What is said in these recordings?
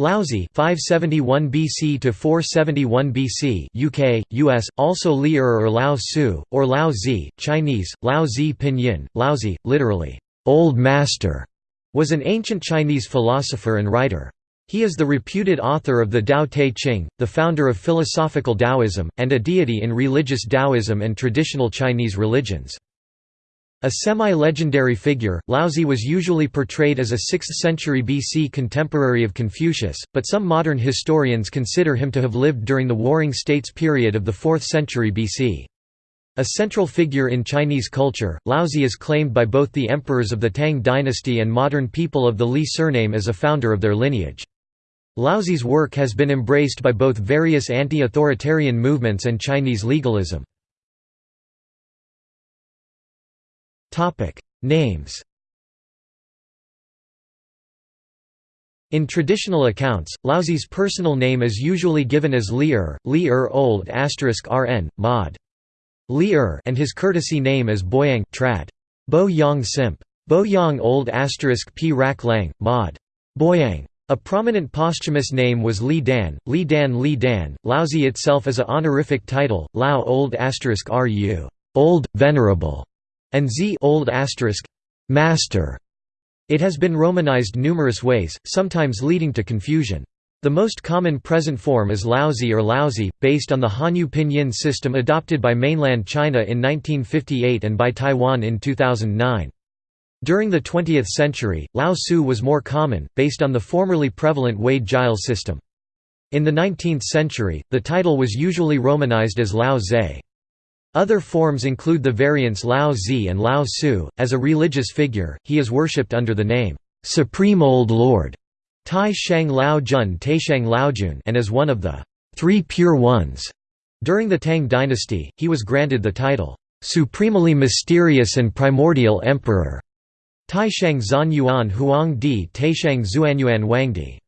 Laozi 571 BC to 471 BC UK US also Li'er or er Lao Tzu or Lao Zi Chinese Lao Zi pinyin Laozi literally old master was an ancient Chinese philosopher and writer. He is the reputed author of the Tao Te Ching the founder of philosophical Taoism and a deity in religious Taoism and traditional Chinese religions a semi-legendary figure, Laozi was usually portrayed as a 6th century BC contemporary of Confucius, but some modern historians consider him to have lived during the Warring States period of the 4th century BC. A central figure in Chinese culture, Laozi is claimed by both the emperors of the Tang dynasty and modern people of the Li surname as a founder of their lineage. Laozi's work has been embraced by both various anti-authoritarian movements and Chinese legalism. Topic: Names. In traditional accounts, Laozi's personal name is usually given as Li'er, Li'er old Asterisk rn, mod. Li'er and his courtesy name as Boyang trad. Bo Yang Simp. Bo Yang old p rak lang, mod. Boyang. A prominent posthumous name was Li Dan, Li Dan Li Dan. Laozi itself is a honorific title, Lao old Asterisk ru, old, venerable and z old asterisk master. It has been romanized numerous ways, sometimes leading to confusion. The most common present form is Laozi or Laozi, based on the Hanyu pinyin system adopted by mainland China in 1958 and by Taiwan in 2009. During the 20th century, Lao Tzu was more common, based on the formerly prevalent Wade-Giles system. In the 19th century, the title was usually romanized as Lao Zhe. Other forms include the variants Lao Zi and Lao Su. As a religious figure, he is worshipped under the name, Supreme Old Lord, Tai Shang Lao Jun Taishang Laojun, and as one of the Three Pure Ones. During the Tang dynasty, he was granted the title, Supremely Mysterious and Primordial Emperor. Taishang Zan Yuan Huang Di Taishang Zuanyuan Wangdi.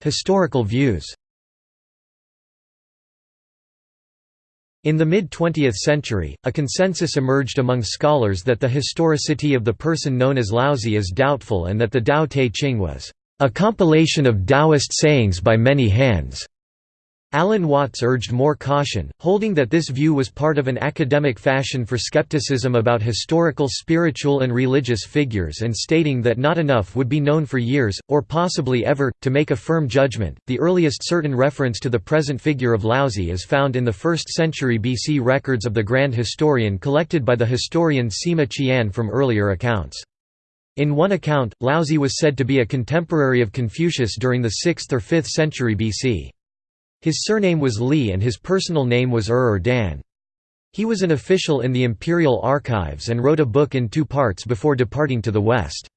Historical views In the mid-20th century, a consensus emerged among scholars that the historicity of the person known as Laozi is doubtful and that the Tao Te Ching was a compilation of Taoist sayings by many hands. Alan Watts urged more caution, holding that this view was part of an academic fashion for skepticism about historical spiritual and religious figures and stating that not enough would be known for years, or possibly ever, to make a firm judgment. The earliest certain reference to the present figure of Laozi is found in the 1st century BC records of the Grand Historian collected by the historian Sima Qian from earlier accounts. In one account, Laozi was said to be a contemporary of Confucius during the 6th or 5th century BC. His surname was Li and his personal name was Ur or Dan. He was an official in the imperial archives and wrote a book in two parts before departing to the west.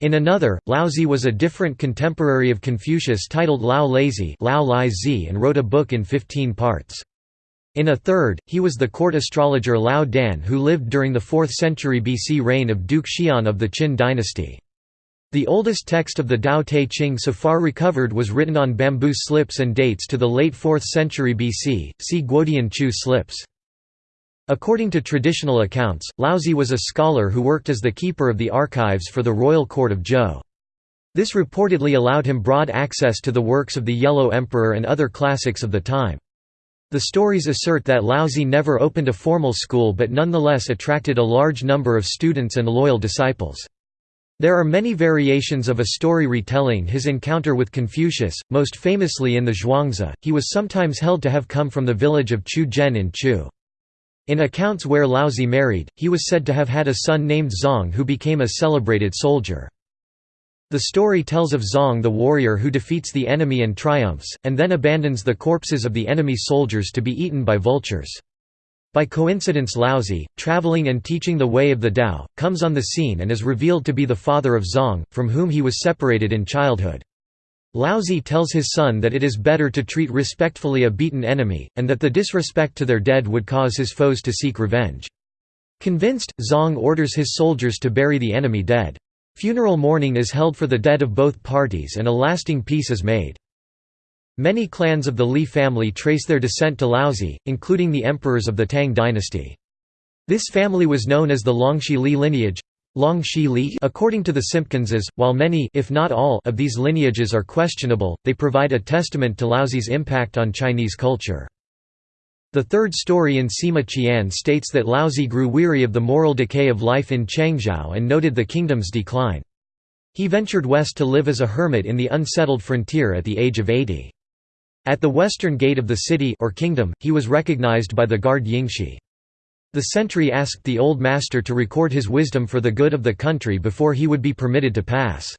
In another, Laozi was a different contemporary of Confucius titled Lao Laizi and wrote a book in 15 parts. In a third, he was the court astrologer Lao Dan who lived during the 4th century BC reign of Duke Xian of the Qin dynasty. The oldest text of the Tao Te Ching so far recovered was written on bamboo slips and dates to the late 4th century BC, see Guodian Chu slips. According to traditional accounts, Laozi was a scholar who worked as the keeper of the archives for the royal court of Zhou. This reportedly allowed him broad access to the works of the Yellow Emperor and other classics of the time. The stories assert that Laozi never opened a formal school but nonetheless attracted a large number of students and loyal disciples. There are many variations of a story retelling his encounter with Confucius, most famously in the Zhuangzi. He was sometimes held to have come from the village of Chu Zhen in Chu. In accounts where Laozi married, he was said to have had a son named Zong who became a celebrated soldier. The story tells of Zong the warrior who defeats the enemy and triumphs, and then abandons the corpses of the enemy soldiers to be eaten by vultures. By coincidence Laozi, traveling and teaching the way of the Tao, comes on the scene and is revealed to be the father of Zong, from whom he was separated in childhood. Laozi tells his son that it is better to treat respectfully a beaten enemy, and that the disrespect to their dead would cause his foes to seek revenge. Convinced, Zong orders his soldiers to bury the enemy dead. Funeral mourning is held for the dead of both parties and a lasting peace is made. Many clans of the Li family trace their descent to Laozi, including the emperors of the Tang dynasty. This family was known as the Longxi Li lineage Long Li according to the Simpkinses, while many if not all of these lineages are questionable, they provide a testament to Laozi's impact on Chinese culture. The third story in Sima Qian states that Laozi grew weary of the moral decay of life in Chengzhou and noted the kingdom's decline. He ventured west to live as a hermit in the unsettled frontier at the age of 80. At the western gate of the city or kingdom, he was recognized by the guard Yingxi. The sentry asked the old master to record his wisdom for the good of the country before he would be permitted to pass.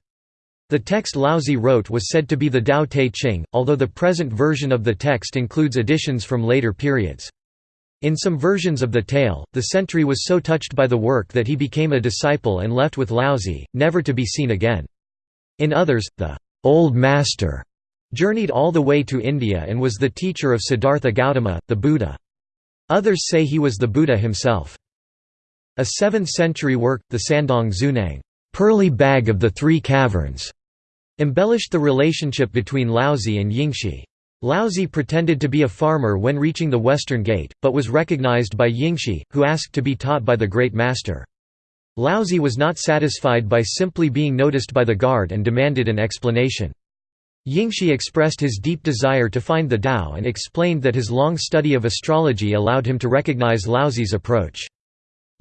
The text Laozi wrote was said to be the Tao Te Ching, although the present version of the text includes additions from later periods. In some versions of the tale, the sentry was so touched by the work that he became a disciple and left with Laozi, never to be seen again. In others, the old master journeyed all the way to India and was the teacher of Siddhartha Gautama, the Buddha. Others say he was the Buddha himself. A 7th-century work, the Sandong Zhunang Pearly Bag of the Three Caverns", embellished the relationship between Laozi and Yingxi. Laozi pretended to be a farmer when reaching the western gate, but was recognized by Yingxi, who asked to be taught by the great master. Laozi was not satisfied by simply being noticed by the guard and demanded an explanation. Yingxi expressed his deep desire to find the Tao and explained that his long study of astrology allowed him to recognize Laozi's approach.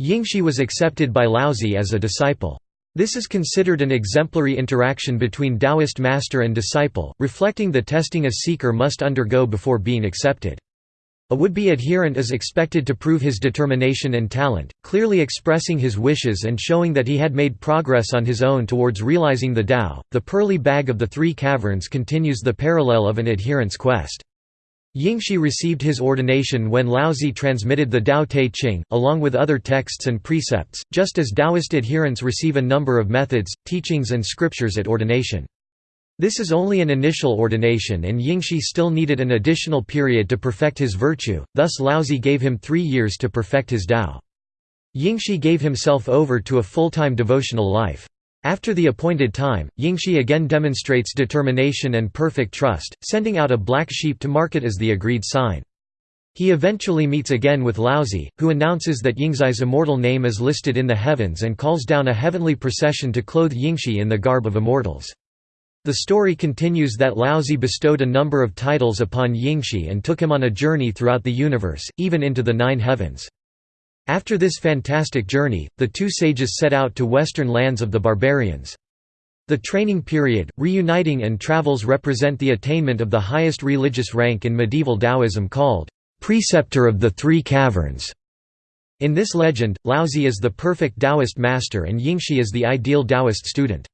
Yingxi was accepted by Laozi as a disciple. This is considered an exemplary interaction between Taoist master and disciple, reflecting the testing a seeker must undergo before being accepted. A would-be adherent is expected to prove his determination and talent, clearly expressing his wishes and showing that he had made progress on his own towards realizing the Tao. The pearly bag of the three caverns continues the parallel of an adherent's quest. Yingxi received his ordination when Laozi transmitted the Tao Te Ching, along with other texts and precepts, just as Taoist adherents receive a number of methods, teachings and scriptures at ordination. This is only an initial ordination and Yingxi still needed an additional period to perfect his virtue, thus Laozi gave him three years to perfect his Tao. Yingxi gave himself over to a full-time devotional life. After the appointed time, Yingxi again demonstrates determination and perfect trust, sending out a black sheep to mark it as the agreed sign. He eventually meets again with Laozi, who announces that Yingxi's immortal name is listed in the heavens and calls down a heavenly procession to clothe Yingxi in the garb of immortals. The story continues that Laozi bestowed a number of titles upon Yingxi and took him on a journey throughout the universe, even into the nine heavens. After this fantastic journey, the two sages set out to western lands of the barbarians. The training period, reuniting and travels represent the attainment of the highest religious rank in medieval Taoism called, "...preceptor of the Three Caverns". In this legend, Laozi is the perfect Taoist master and Yingxi is the ideal Taoist student.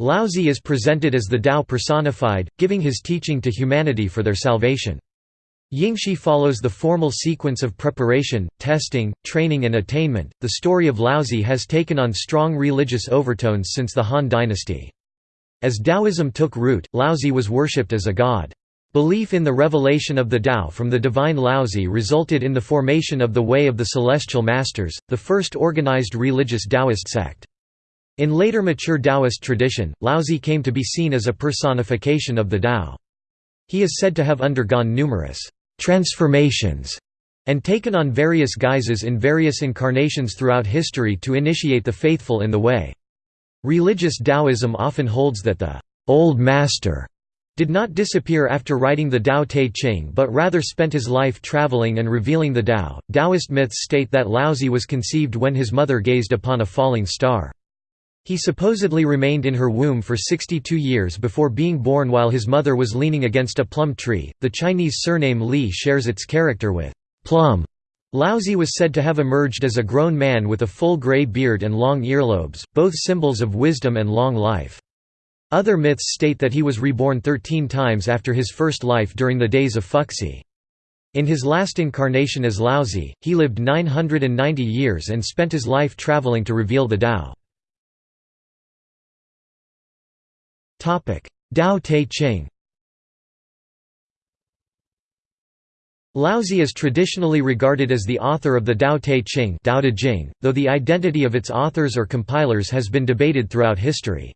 Laozi is presented as the Tao personified, giving his teaching to humanity for their salvation. Yingxi follows the formal sequence of preparation, testing, training and attainment. The story of Laozi has taken on strong religious overtones since the Han dynasty. As Taoism took root, Laozi was worshipped as a god. Belief in the revelation of the Tao from the divine Laozi resulted in the formation of the Way of the Celestial Masters, the first organized religious Taoist sect. In later mature Taoist tradition, Laozi came to be seen as a personification of the Tao. He is said to have undergone numerous transformations and taken on various guises in various incarnations throughout history to initiate the faithful in the way. Religious Taoism often holds that the Old Master did not disappear after writing the Tao Te Ching but rather spent his life traveling and revealing the Tao. Taoist myths state that Laozi was conceived when his mother gazed upon a falling star. He supposedly remained in her womb for 62 years before being born while his mother was leaning against a plum tree. The Chinese surname Li shares its character with plum. Laozi was said to have emerged as a grown man with a full gray beard and long earlobes, both symbols of wisdom and long life. Other myths state that he was reborn 13 times after his first life during the days of Fuxi. In his last incarnation as Laozi, he lived 990 years and spent his life traveling to reveal the Tao. Tao Te Ching Laozi is traditionally regarded as the author of the Tao Te Ching though the identity of its authors or compilers has been debated throughout history.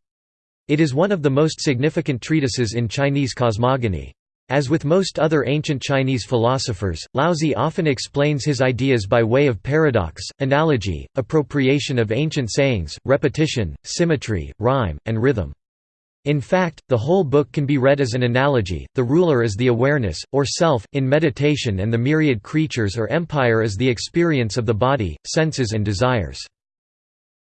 It is one of the most significant treatises in Chinese cosmogony. As with most other ancient Chinese philosophers, Laozi often explains his ideas by way of paradox, analogy, appropriation of ancient sayings, repetition, symmetry, rhyme, and rhythm. In fact, the whole book can be read as an analogy, the ruler is the awareness, or self, in meditation and the myriad creatures or empire is the experience of the body, senses and desires.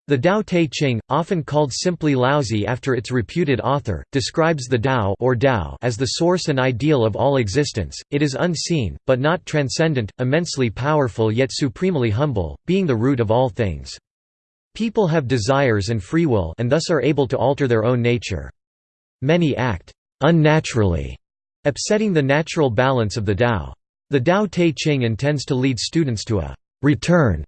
The Tao Te Ching, often called simply Laozi after its reputed author, describes the Tao or Tao as the source and ideal of all existence. It is unseen, but not transcendent, immensely powerful yet supremely humble, being the root of all things. People have desires and free will and thus are able to alter their own nature. Many act unnaturally, upsetting the natural balance of the Tao. The Tao Te Ching intends to lead students to a return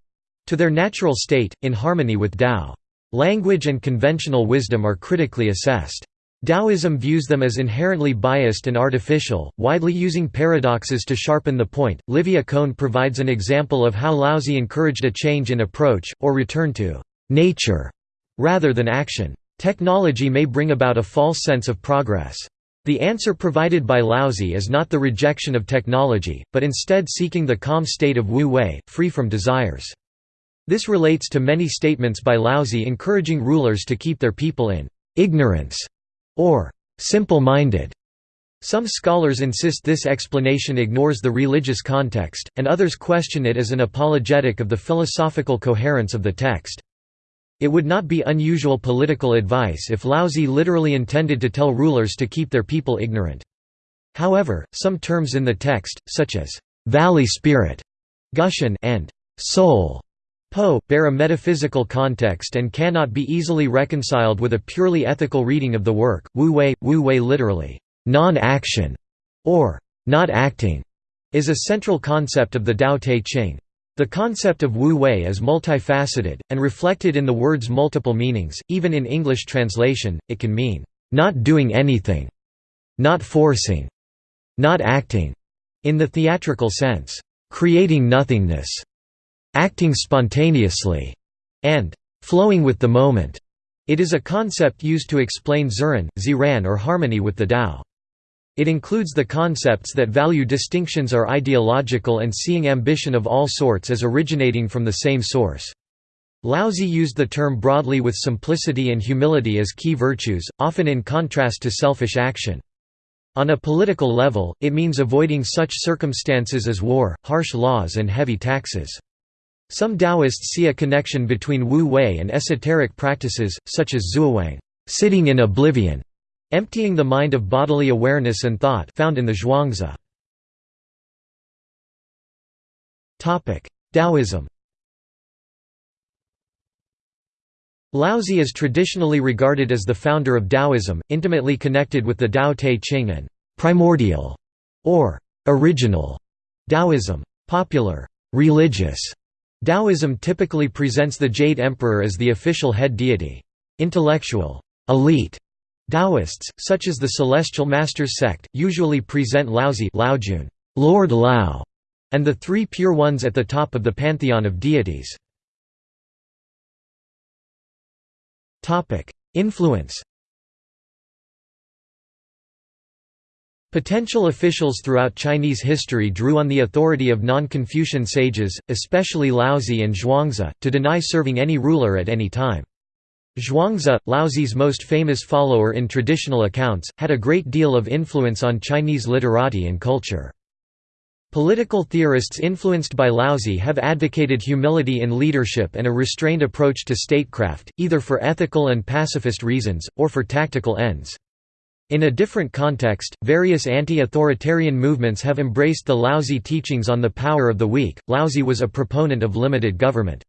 to their natural state, in harmony with Tao. Language and conventional wisdom are critically assessed. Taoism views them as inherently biased and artificial, widely using paradoxes to sharpen the point. Livia Kohn provides an example of how Laozi encouraged a change in approach, or return to nature, rather than action. Technology may bring about a false sense of progress. The answer provided by Laozi is not the rejection of technology, but instead seeking the calm state of Wu Wei, free from desires. This relates to many statements by Laozi encouraging rulers to keep their people in ignorance or simple-minded. Some scholars insist this explanation ignores the religious context, and others question it as an apologetic of the philosophical coherence of the text. It would not be unusual political advice if Laozi literally intended to tell rulers to keep their people ignorant. However, some terms in the text, such as «valley spirit» Gushan and «soul» Po, bear a metaphysical context and cannot be easily reconciled with a purely ethical reading of the work. Wu Wei, Wu Wei literally, non-action, or not acting, is a central concept of the Tao Te Ching. The concept of Wu Wei is multifaceted, and reflected in the word's multiple meanings. Even in English translation, it can mean, not doing anything, not forcing, not acting, in the theatrical sense, creating nothingness acting spontaneously, and flowing with the moment. It is a concept used to explain Ziran, Ziran or harmony with the Tao. It includes the concepts that value distinctions are ideological and seeing ambition of all sorts as originating from the same source. Laozi used the term broadly with simplicity and humility as key virtues, often in contrast to selfish action. On a political level, it means avoiding such circumstances as war, harsh laws and heavy taxes. Some Taoists see a connection between Wu Wei and esoteric practices, such as Zuowang sitting in oblivion", emptying the mind of bodily awareness and thought found in the Zhuangzi. Taoism Laozi is traditionally regarded as the founder of Taoism, intimately connected with the Tao Te Ching and «primordial» or «original» Taoism. Popular «religious» Taoism typically presents the Jade Emperor as the official head deity. Intellectual elite Taoists, such as the Celestial Masters sect, usually present Laozi Lord Lao, and the three pure ones at the top of the pantheon of deities. Influence Potential officials throughout Chinese history drew on the authority of non-Confucian sages, especially Laozi and Zhuangzi, to deny serving any ruler at any time. Zhuangzi, Laozi's most famous follower in traditional accounts, had a great deal of influence on Chinese literati and culture. Political theorists influenced by Laozi have advocated humility in leadership and a restrained approach to statecraft, either for ethical and pacifist reasons, or for tactical ends. In a different context, various anti-authoritarian movements have embraced the Laozi teachings on the power of the weak. Laozi was a proponent of limited government.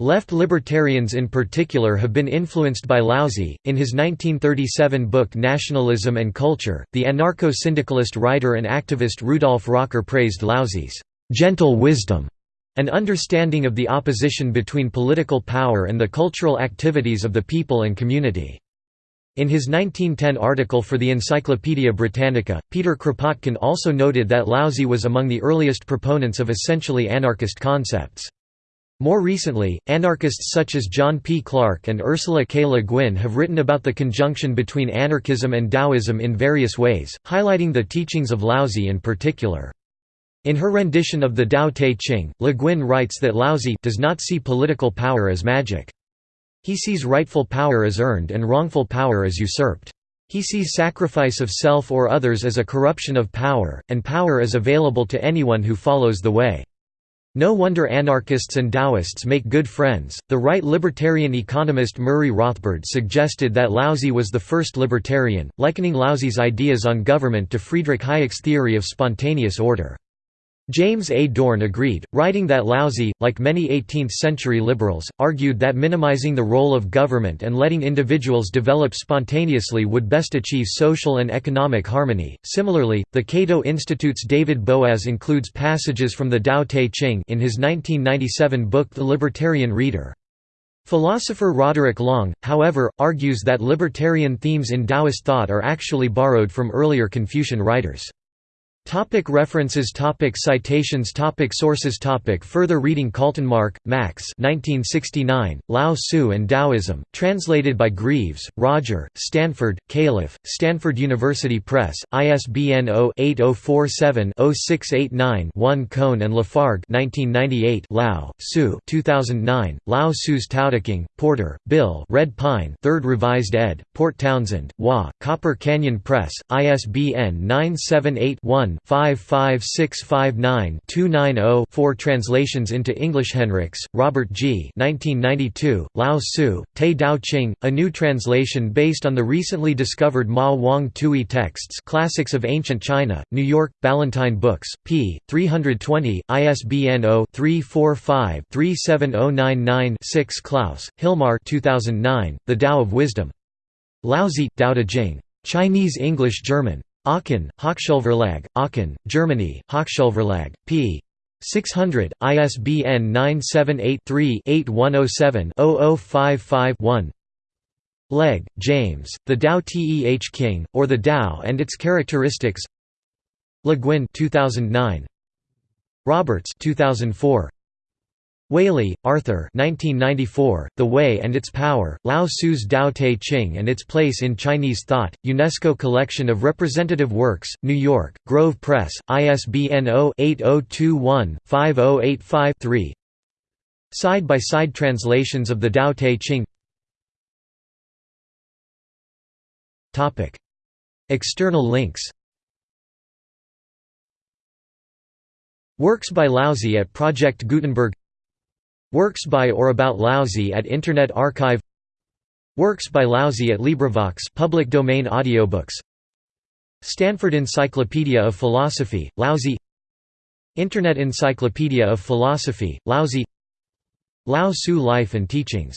Left libertarians in particular have been influenced by Laozi. In his 1937 book Nationalism and Culture, the anarcho syndicalist writer and activist Rudolf Rocker praised Laozi's gentle wisdom and understanding of the opposition between political power and the cultural activities of the people and community. In his 1910 article for the Encyclopaedia Britannica, Peter Kropotkin also noted that Laozi was among the earliest proponents of essentially anarchist concepts. More recently, anarchists such as John P. Clark and Ursula K. Le Guin have written about the conjunction between anarchism and Taoism in various ways, highlighting the teachings of Laozi in particular. In her rendition of the Tao Te Ching, Le Guin writes that Laozi does not see political power as magic. He sees rightful power as earned and wrongful power as usurped. He sees sacrifice of self or others as a corruption of power, and power as available to anyone who follows the way. No wonder anarchists and Taoists make good friends. The right libertarian economist Murray Rothbard suggested that Laozi was the first libertarian, likening Laozi's ideas on government to Friedrich Hayek's theory of spontaneous order. James A. Dorn agreed, writing that Laozi, like many 18th-century liberals, argued that minimizing the role of government and letting individuals develop spontaneously would best achieve social and economic harmony. Similarly, the Cato Institute's David Boaz includes passages from the Tao Te Ching in his 1997 book The Libertarian Reader. Philosopher Roderick Long, however, argues that libertarian themes in Taoist thought are actually borrowed from earlier Confucian writers. Topic references topic Citations topic Sources topic Further reading Kaltenmark, Max 1969, Lao Tzu and Taoism, translated by Greaves, Roger, Stanford, Calif., Stanford University Press, ISBN 0-8047-0689-1 Kohn and Lafargue 1998 Lao, Tzu 2009, Lao Tzu's Taoteking, Porter, Bill Red Pine 3rd Revised ed., Port Townsend, Wa, Copper Canyon Press, ISBN 978 one 55659-290 4 Translations into English Henricks, Robert G. 1992, Lao Tzu, Te Dao Ching, a new translation based on the recently discovered Ma Wang Tui texts Classics of Ancient China, New York, Ballantine Books, p. 320, ISBN 0-345-37099-6 Klaus, Hilmar 2009, The Tao of Wisdom. Laozi, Tao Te Ching. Chinese English German. Aachen, Hochschulverlag, Aachen, Germany, Hochschulverlag, p. 600, ISBN 978-3-8107-0055-1 Legge, James, The Tao Teh King, or The Tao and Its Characteristics Le Guin 2009. Roberts 2004. Waley, Arthur 1994, The Way and Its Power, Lao Tzu's Tao Te Ching and Its Place in Chinese Thought, UNESCO Collection of Representative Works, New York, Grove Press, ISBN 0-8021-5085-3 Side-by-side translations of the Tao Te Ching. External links. Works by Laozi at Project Gutenberg Works by or about Laozi at Internet Archive Works by Laozi at LibriVox public domain audiobooks Stanford Encyclopedia of Philosophy, Laozi Internet Encyclopedia of Philosophy, Laozi Lao Tzu Life and Teachings